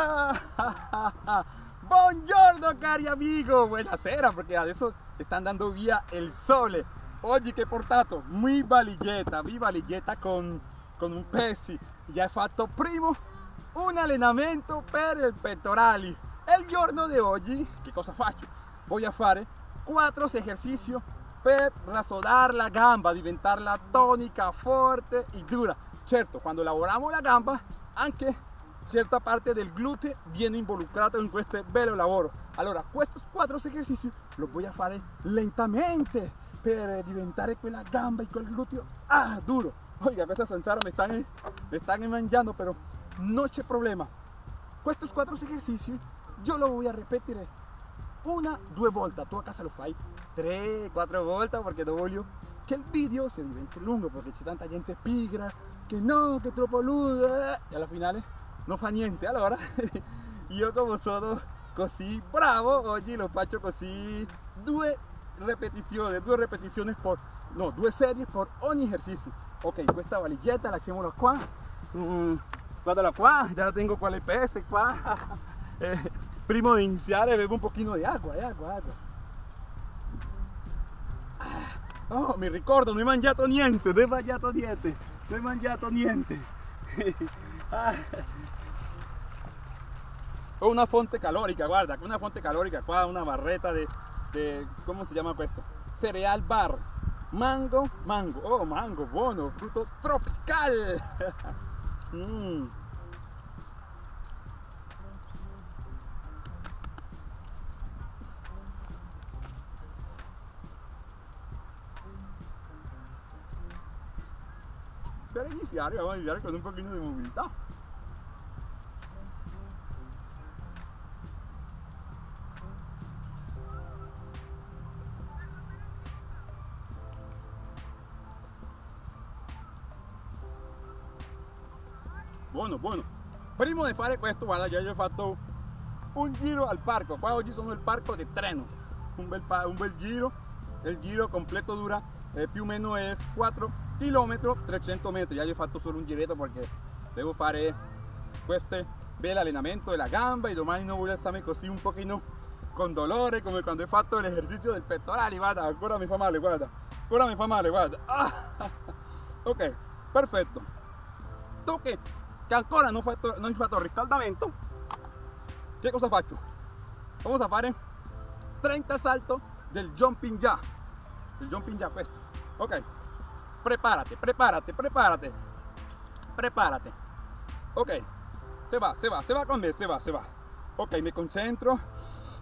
Buongiorno cari amigo, buonasera perché adesso stanno dando via il sole. Oggi che portato mi valigetta, mi valigetta con, con un pesi. Ya he fatto primo un allenamento per il pettorali. E il giorno di oggi, che cosa faccio? Voy a fare quattro esercizi per rasodar la gamba, diventarla tonica, forte e dura. Certo, quando lavoriamo la gamba, anche cierta parte del glúteo viene involucrado en este bello lavoro. Allora, estos cuatro ejercicios los voy a fare lentamente per diventare quella gamba y quel glúteo ah, duro. Oiga, questa zanzara me están, me están mangiando, pero no c'è problema. Estos cuatro ejercicios yo lo voy a repetir una, due volte. Tu a casa lo fai tre, quattro volte perché no voglio che il video si diventi lungo perché c'è tanta gente pigra che no, è troppo lungo e eh. alla finale no fa niente allora io come sono così bravo oggi lo faccio così due ripetizioni due ripetizioni per no due serie per ogni esercizio ok questa valigetta lasciamola qua mm, guardala qua ya tengo quale pese qua eh, prima di iniziare bevo un di acqua eh, acqua acqua Oh, mi ricordo, non ho mangiato niente, non ho mangiato niente, non ho mangiato niente. una fonte calorica, guarda, una fonte calorica qua, una barreta de, de ¿cómo se llama questo? Cereal bar. Mango, mango, oh mango, buono, fruto tropical. mm. Per iniziare, vamos a iniziare con un pochino di mobilità. buono buono prima di fare questo guarda già ho fatto un giro al parco. Qua oggi sono il parco di treno un bel, un bel giro. Il giro completo dura eh, più o meno è 4 km 300 metri ya io ho fatto solo un giretto perché devo fare questo bel allenamento della gamba e domani non voglio stare così un pochino con dolore come quando ho fatto l'esercizio del pettorale guarda ancora mi fa male guarda ancora mi fa male guarda. Ah, ok perfetto tu che che ancora non, fatto, non ho fatto riscaldamento che cosa faccio? vamos a fare 30 salto del jumping jack il jumping jack questo ok. Prepárate prepárate prepárate. Prepárate. Ok. Se va se va se va con me se va se va. Ok mi concentro.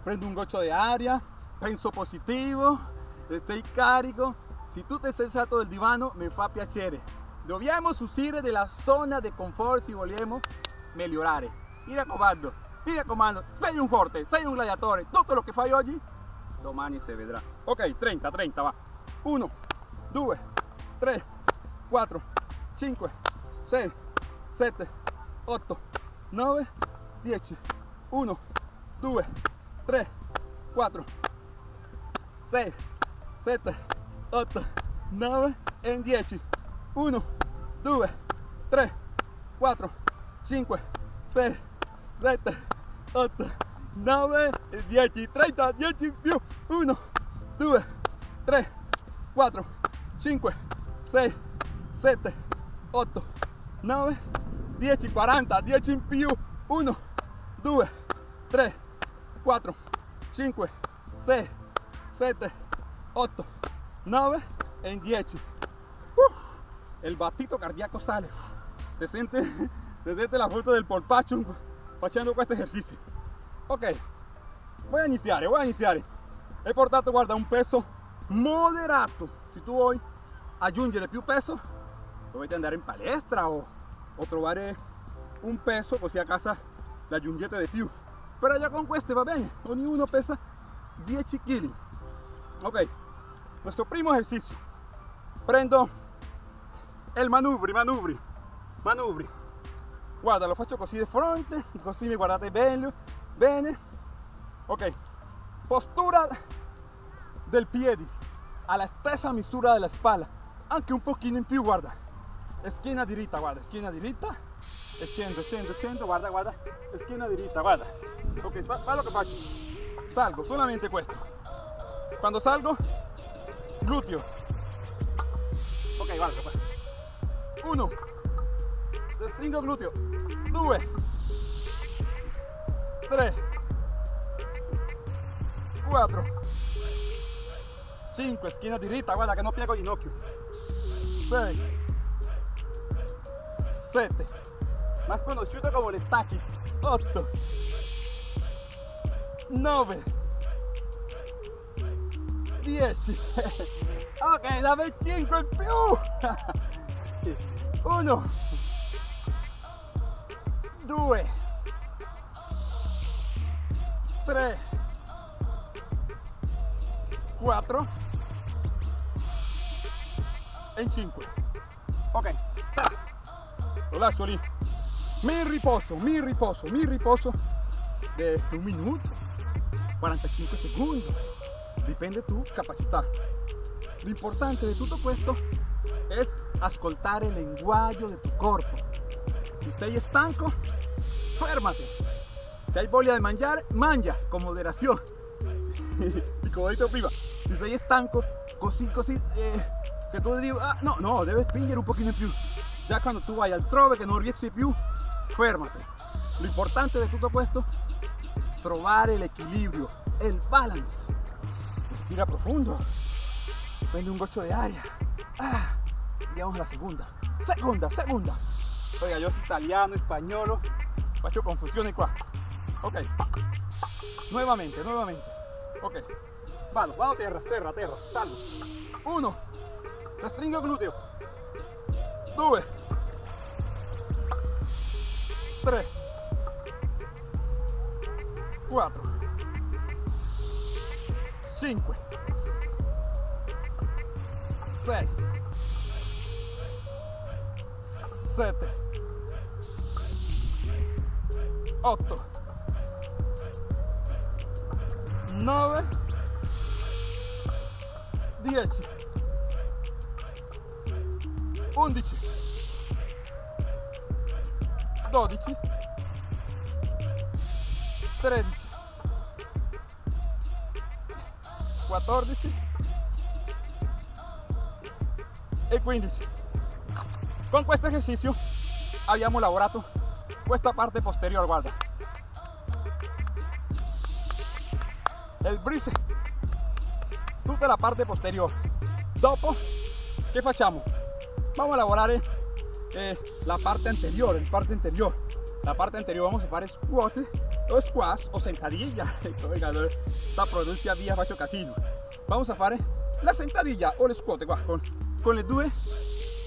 Prendo un goccio di aria penso positivo. Estoy carico si tu ti sei del divano mi fa piacere Dobbiamo uscire della zona di confort se vogliamo migliorare. Mi raccomando, mi raccomando, sei un forte, sei un gladiatore. Tutto lo che fai oggi, domani si vedrà. Ok, 30, 30, va. 1, 2, 3, 4, 5, 6, 7, 8, 9, 10. 1, 2, 3, 4, 6, 7, 8, 9 e 10. 1, 2, 3, 4, 5, 6, 7, 8, 9 e 10, 30, 10 in più, 1, 2, 3, 4, 5, 6, 7, 8, 9, 10, 40, 10 in più, 1, 2, 3, 4, 5, 6, 7, 8, 9 e 10 el batito cardíaco sale. Se siente, se la foto del polpacho facendo questo esercicio. Ok, voy a iniciar, voy a iniciar. He portato, guarda, un peso moderato. Si tu vuoi aggiungere più peso, dovete andare in palestra o, o trovare un peso così a casa l'aggiungete di più. Però già con queste va bene, ognuno pesa 10 kg. Ok, nuestro primo ejercicio. Prendo il manubri, manubri, manubri. Guarda, lo faccio così di fronte, così mi guardate bene, bene. Ok, postura del piede alla stessa misura della spalla, anche un pochino in più, guarda. Schiena diritta, guarda, schiena diritta. e scendo, scendo, guarda, guarda, schiena diritta, guarda. Ok, fa, lo. Salgo, solamente questo. Quando salgo, gluteo. Ok, guarda, guarda. Uno, stringo gluteo. Due, tre, quattro, cinque, schiena diritta, guarda che non piego ginocchio. Sei, sette, más conocido como el stacchi. 8 9 10 ok dame 5 in più 1 2 3 4 e 5 ok lo lascio lì mi riposo, mi riposo, mi riposo de un minuto, 45 segundos, dipende tu capacità. Lo importante de todo esto es ascoltare el lenguaje de tu cuerpo. Si sei estanco, férmate. Si hay voglia de mangiare, mangia con moderación. y como dicho prima, si sei estanco, così così, eh, che tu dici, ah, no, no, debes spingere un pochino più. Ya cuando tu vai altrove che non riesci più, férmate. Lo importante de todo esto, trovar el equilibrio, el balance. Respira profundo. Prende un gocho de aire. Ah, vamos a la segunda. Segunda, segunda. Oiga, yo soy italiano, español, faccio confusiones qua. Ok. Nuevamente, nuevamente. Ok. Vado, vado terra, terra, terra. Salgo. Uno. Restringo glúteo. Due. 3 4 5 6 7 8 9 10 11 12 13 14 e 15 con questo esercizio abbiamo lavorato questa parte posterior guarda. Il brise. Tutta la parte posterior. Dopo che facciamo vamos a lavorare eh, la parte anterior, el parte anterior. La parte anterior vamos a hacer squat o squash o sentadilla. Esta pronuncia via faccio casino. Vamos a hacer la sentadilla o el squat qua, con, con le due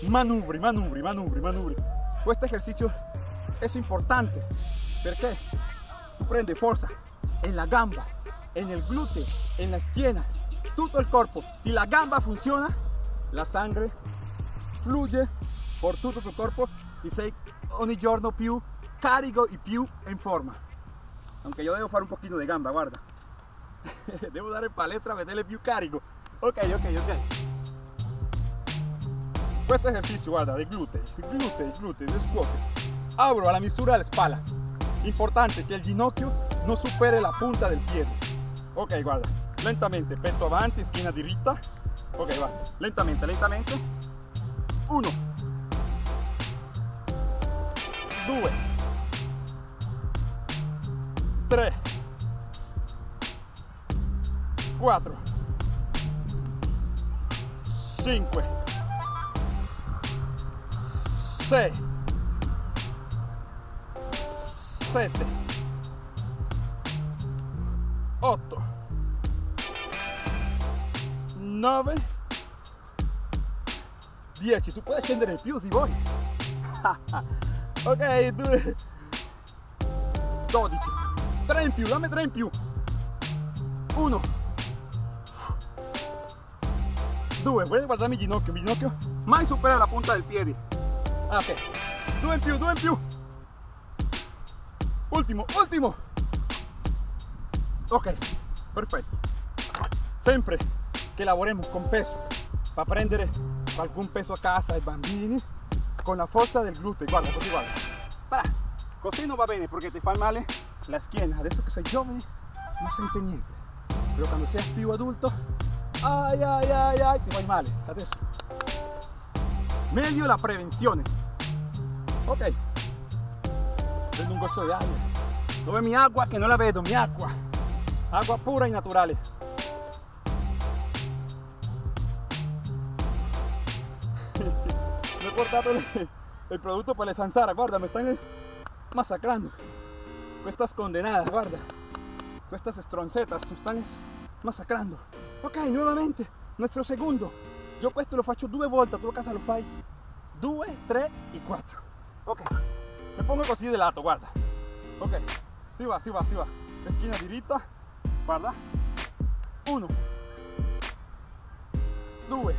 manubri, manubri, manubri, manubri. Este ejercicio es importante porque tú prende fuerza en la gamba, en el glúteo, en la esquina, todo el cuerpo. Si la gamba funciona, la sangre fluye por tutto tu corpo y sei ogni giorno più carico y più in forma. Aunque yo debo fare un poquito de gamba, guarda. Devo dare palestra, meterle più carico. Ok, ok, ok. Questo ejercicio, guarda, de glúteo, glúteo, glúteo, de squat. Abro a la misura de la espalda. Importante que el ginocchio no supere la punta del pie. Ok, guarda. Lentamente, petto avanti, schiena diritta. Ok, va. Lentamente, lentamente. Uno. 2 3 4 5 6 7 8 9 10 tu puoi scendere più se vuoi. Ok 2 12 3 in più dammi 3 in più. 1 2 voy a guardare mi ginocchio mi ginocchio? Mai supera la punta del piede. Ah, ok. 2 in più 2 in più. Ultimo ultimo. Ok perfetto. Sempre che lavoriamo con peso para prendere algún peso a casa ai bambini con la fuerza del glúteo, guarda, così guarda. Così non va bene perché ti fa male la schiena. Adesso che sei giovane non sente niente. Però quando sei più adulto, ai ai ai ai, ti vai male. Adesso. Meglio la prevenzione. Ok. Prendo un goccio di aria. Dove mi agua? Che non la vedo, mi acqua. Agua pura e naturale. El, producto per le zanzara, guarda, me están masacrando. Estas condenadas, guarda. Estas stronzetas me están masacrando. Ok, nuovamente, nuestro. Io questo lo faccio due volte, tu casa lo fai due, tre e quattro. Ok, me pongo così di lato, guarda. Ok, si va, si va, si va. Esquina diritta, guarda. Uno, due,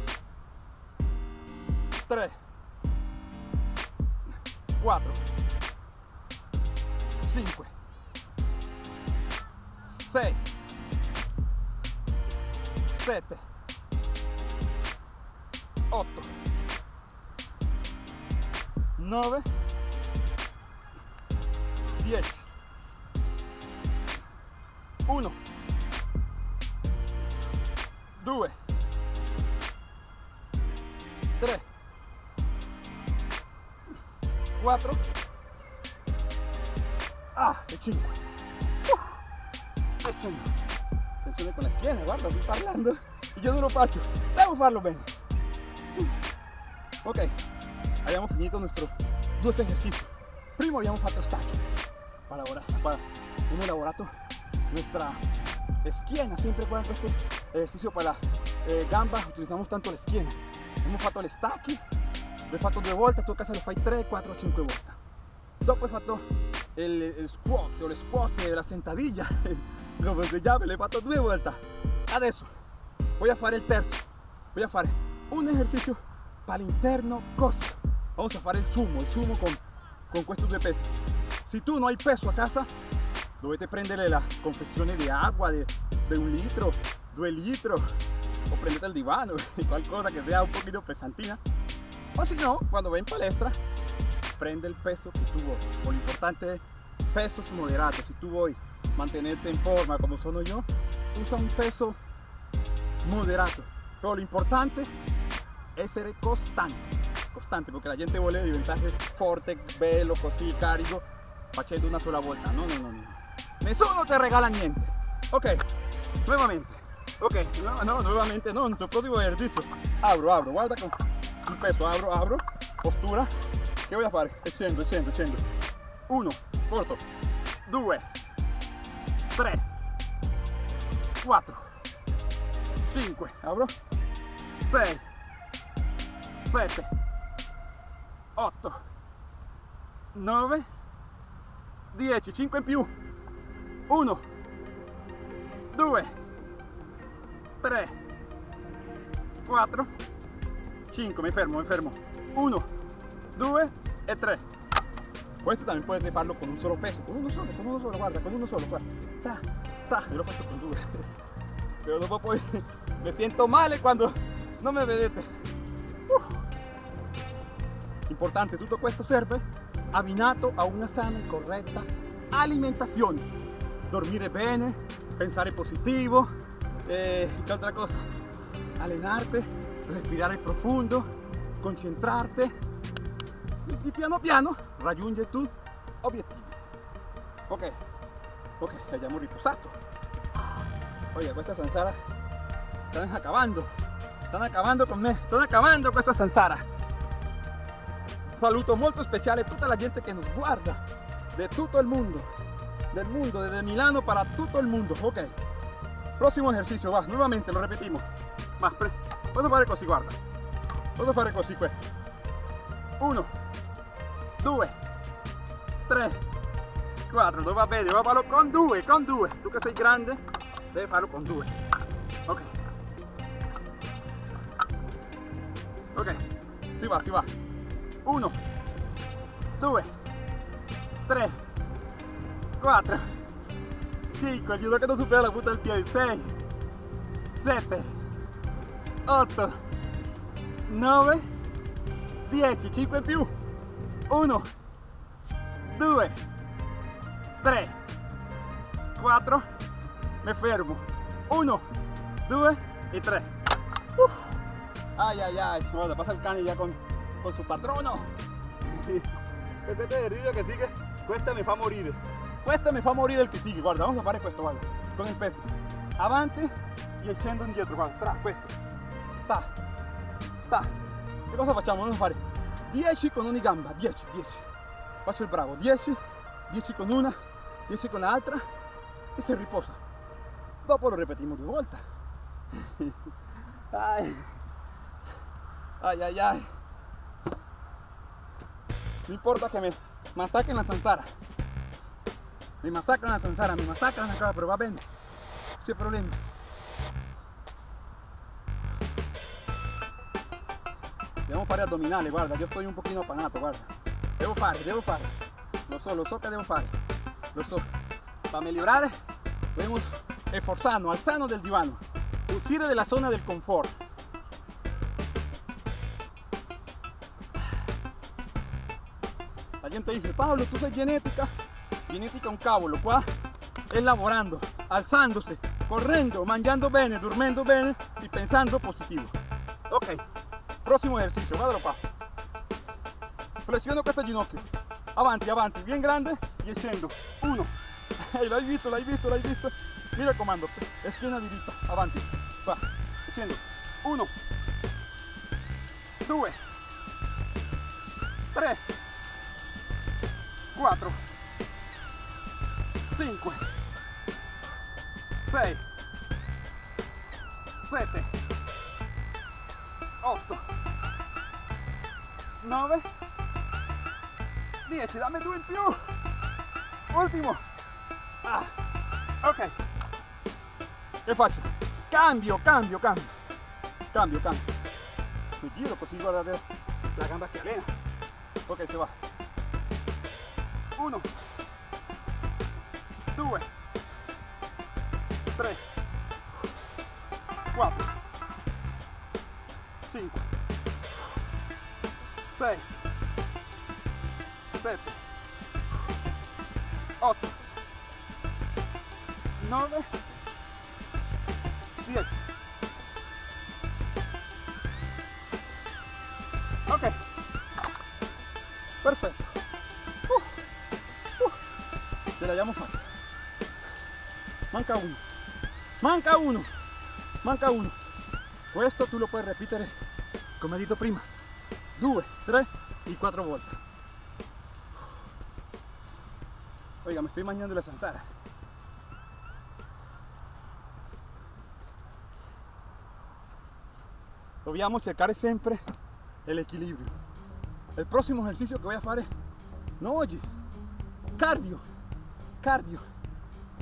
tre, 4 5 6 7 8 9 10 1 2 4. Ah, qué chingo. Qué chingo. Con la esquina, guarda, estoy parlando. Y yo duro parto. Devo farlo bene. Ok, abbiamo finito il nostro due esercizio. Primo abbiamo fatto. Para ora, para, hemos elaborato nuestra esquina. Siempre con este ejercicio para la eh, gamba utilizamos tanto la esquina. Hemos fatto el stacchi l'ho fatto due volte, tu casa lo fai 3, 4, 5 volte. Dopo hai fatto il, il squat o le squat, la sentadilla, come si chiama, l'hai fatto due volte. Adesso voy a fare il terzo, voy a fare un ejercicio para l'interno corso. Vamos a fare il sumo, il sumo con, con questi due pesi. Si tu non hai peso a casa, dovete prendere la confezione di acqua di, di un litro, due litri o prendete il divano, qualcosa che sia un pochino pesantina o si no, quando vai in palestra prende il peso che tu vuoi o l'importante è peso moderato se tu vuoi mantenerte in forma come sono io usa un peso moderato però l'importante è essere costante costante perché la gente vuole diventare forte, bello, così, carico facendo una sola volta no, no, no, no. Nessuno te regala niente ok nuovamente ok no, no nuovamente no nuestro próximo ejercicio. Abro abro guarda con il peso abro apro postura. Che a fare? Scendo scendo scendo 1 corto. 2 3 4 5 apro 6 7 8 9 10 5 in più. 1 2 3 4 5 mi fermo mi fermo 1 2 e 3 questo también puedes farlo con un solo peso con uno solo con uno solo guarda con uno solo guarda. Ta, ta. yo lo faccio con due pero dopo poi me siento male quando non mi vedete importante tutto questo serve abbinato a una sana e corretta alimentazione dormire bene pensare positivo eh, che altra cosa allenarte respirare profondo concentrarte. Y piano piano. Raggiunge tu obiettivo ok ok abbiamo riposato oye questa zanzara stanno acabando stanno acabando con me stanno acabando questa zanzara un saluto molto speciale a tutta la gente che nos guarda de tutto il mondo del mundo desde Milano para tutto il mondo ok prossimo esercizio va nuovamente lo repetimos. Va posso fare così guarda. Posso fare così questo 1 2 3 4 dove va bene devo farlo con 2 con 2 tu che sei grande devi farlo con 2 ok. Ok. Si va si va. 1 2 3 4 5 aiuto che non supera la punta del piede 6 7 8 9 10 5 in più 1 2, 3, 4, mi fermo. 1, 2 e 3. Ay, ay, ay. Guarda, pasa il cane già con, con suo patrono. E il video che sigue? Questa mi fa morire. Questa mi fa morire il che sigue. Guarda, vamos a fare questo, guarda. Con il peso. Avanti e scendo indietro, guarda. Tra, questo. Ta. Ta. Che cosa facciamo? A fare 10 con ogni gamba. 10, 10. Faccio il bravo. 10, 10 con una, 10 con l'altra e si riposa. Dopo lo ripetiamo due volte. Ay. Ay, ay, ay. No importa que me masacren la zanzara. Me masacran la zanzara, me masacran cara, pero va bene. No c'è problema. Devo fare addominali, guarda, io sto un pochino appanato, guarda. Devo fare, devo fare. Lo so, lo so che devo fare. Lo so. Para migliorare, dobbiamo esforzarnos, alzarnos del divano. Uscire della zona del confort. La gente dice, Pablo, tú sei genética. Genética un cavolo, qua è lavorando, alzandosi, correndo, mangiando bene, dormendo bene y pensando positivo. Ok, prossimo esercizio, guardalo qua. Flessiono questo ginocchio. Avanti, avanti, bien grande y scendo. Uno. Ehi, l'hai visto, l'hai visto, l'hai visto. Mi raccomando, schiena diritta, avanti. Va, scendo. Uno. Due. Tre. 4 5 6 7 8 9 10 dammi due in più. Ultimo. Ah, ok. Che faccio? cambio cambio cambio. Cambio cambio. Mi giro così guardate la gamba che allena. Ok se va. 1 2 3 4 5 6 7 8 9 10 ok. Perfetto ce l'abbiamo fatta manca uno. Manca uno. Manca uno questo tu lo puoi ripetere come detto prima. Due tre y quattro volte oiga me estoy mangiando la zanzara dobbiamo cercare sempre l'equilibrio il prossimo esercizio che voy a fare no oggi cardio cardio,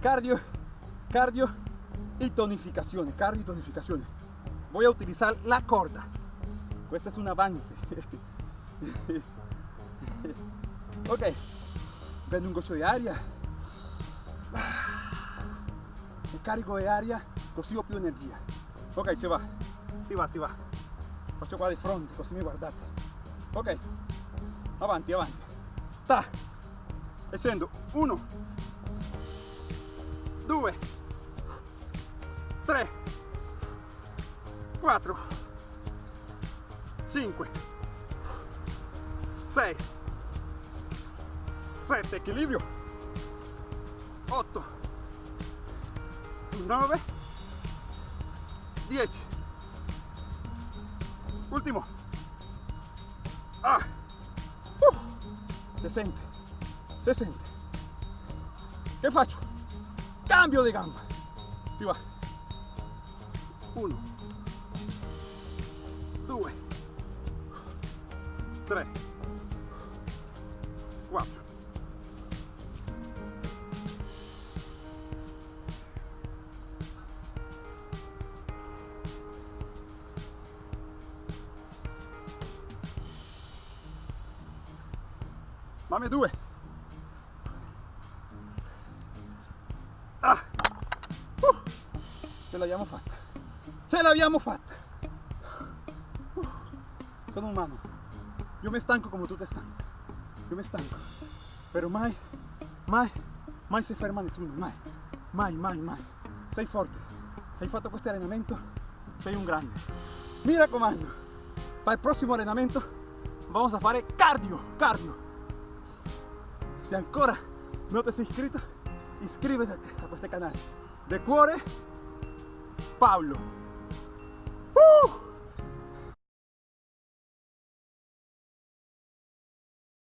cardio, cardio y tonificación, cardio y tonificación. Voy a utilizar la corda. Este es un avance. ok, prendo un goccio di aria. E carico di aria così ho più energia. Ok, si va, si va, si va. Faccio qua di fronte, così mi guardate. Ok, avanti, avanti. Ta. E. Uno, 2 4 5 6 7 equilibrio 8 9 10 ultimo ah. uh. se sente se sente che faccio? cambio de gamba. Si va. Uno. Due. Tre. Quattro. Mamma due. l'abbiamo fatta ce l'abbiamo fatta sono umano io mi stanco come tu te stanco io mi stanco però mai, mai, mai si ferma nessuno, mai, mai, mai, mai. Sei forte, se hai fatto questo allenamento, sei un grande. Mi raccomando, para il prossimo allenamento vamos a fare cardio, cardio. Se ancora non ti sei iscrito, iscriviti a questo canale. De cuore, Pablo.